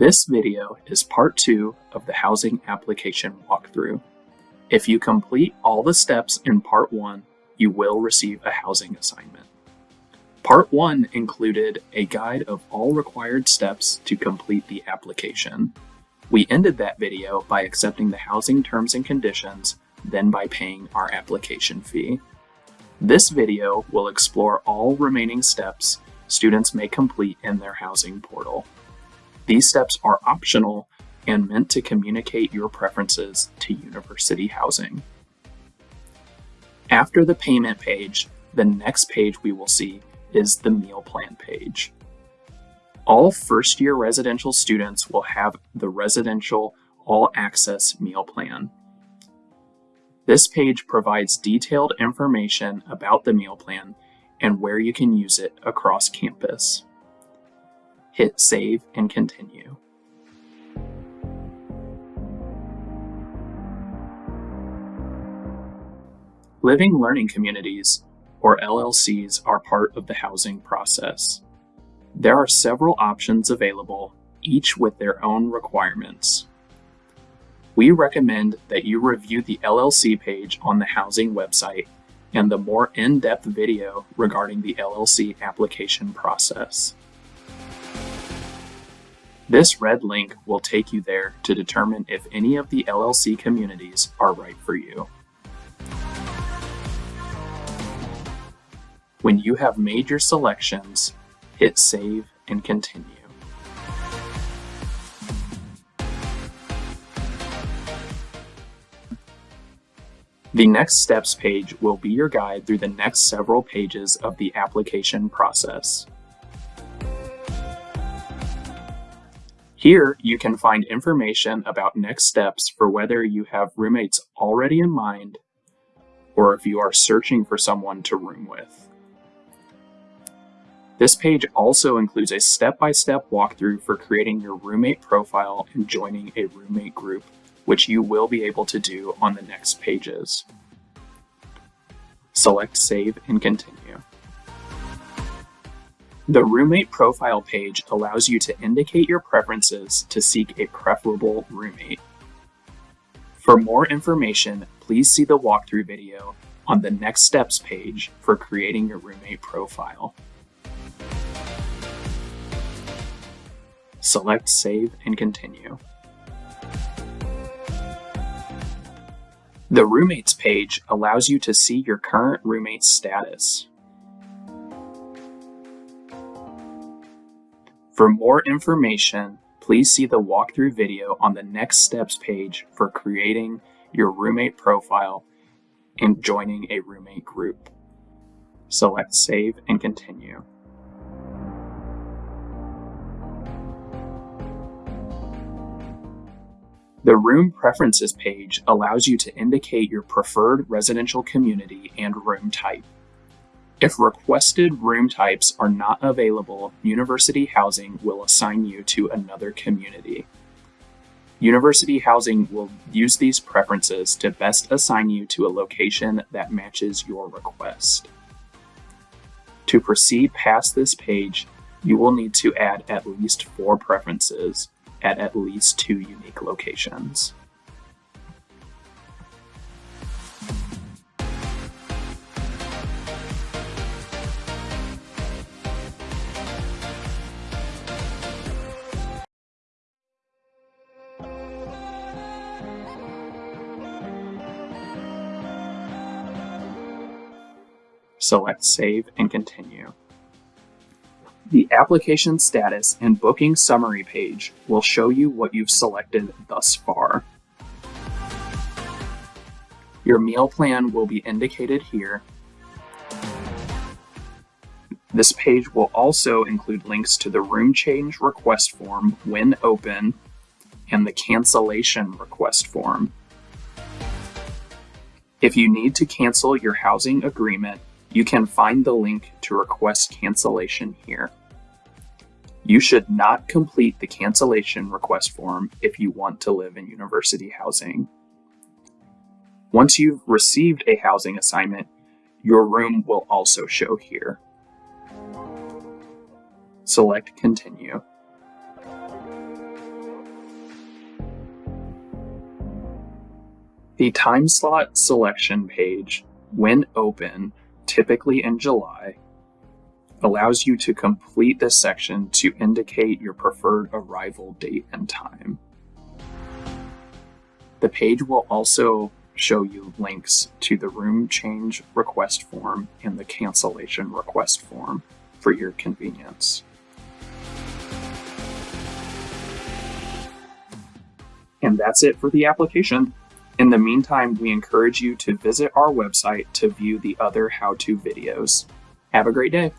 This video is part two of the housing application walkthrough. If you complete all the steps in part one, you will receive a housing assignment. Part one included a guide of all required steps to complete the application. We ended that video by accepting the housing terms and conditions, then by paying our application fee. This video will explore all remaining steps students may complete in their housing portal. These steps are optional and meant to communicate your preferences to university housing. After the payment page, the next page we will see is the meal plan page. All first year residential students will have the residential all access meal plan. This page provides detailed information about the meal plan and where you can use it across campus. Hit save and continue. Living Learning Communities, or LLCs, are part of the housing process. There are several options available, each with their own requirements. We recommend that you review the LLC page on the housing website and the more in-depth video regarding the LLC application process. This red link will take you there to determine if any of the LLC communities are right for you. When you have made your selections, hit save and continue. The Next Steps page will be your guide through the next several pages of the application process. Here, you can find information about next steps for whether you have roommates already in mind or if you are searching for someone to room with. This page also includes a step-by-step -step walkthrough for creating your roommate profile and joining a roommate group, which you will be able to do on the next pages. Select Save and Continue. The roommate profile page allows you to indicate your preferences to seek a preferable roommate. For more information, please see the walkthrough video on the Next Steps page for creating your roommate profile. Select Save and Continue. The Roommates page allows you to see your current roommate's status. For more information, please see the walkthrough video on the Next Steps page for creating your roommate profile and joining a roommate group. Select Save and Continue. The Room Preferences page allows you to indicate your preferred residential community and room type. If requested room types are not available, University Housing will assign you to another community. University Housing will use these preferences to best assign you to a location that matches your request. To proceed past this page, you will need to add at least four preferences, at at least two unique locations. Select Save and Continue. The application status and booking summary page will show you what you've selected thus far. Your meal plan will be indicated here. This page will also include links to the room change request form when open and the cancellation request form. If you need to cancel your housing agreement, you can find the link to request cancellation here. You should not complete the cancellation request form if you want to live in university housing. Once you've received a housing assignment, your room will also show here. Select Continue. The time slot selection page, when open, typically in July, allows you to complete this section to indicate your preferred arrival date and time. The page will also show you links to the room change request form and the cancellation request form for your convenience. And that's it for the application. In the meantime, we encourage you to visit our website to view the other how-to videos. Have a great day.